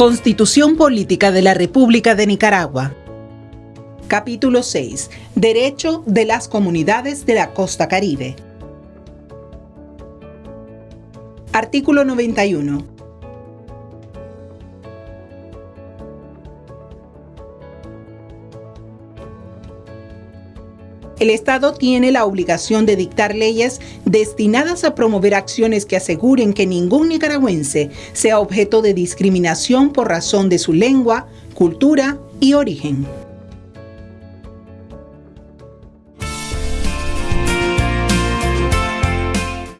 Constitución Política de la República de Nicaragua. Capítulo 6. Derecho de las comunidades de la costa caribe. Artículo 91. El Estado tiene la obligación de dictar leyes destinadas a promover acciones que aseguren que ningún nicaragüense sea objeto de discriminación por razón de su lengua, cultura y origen.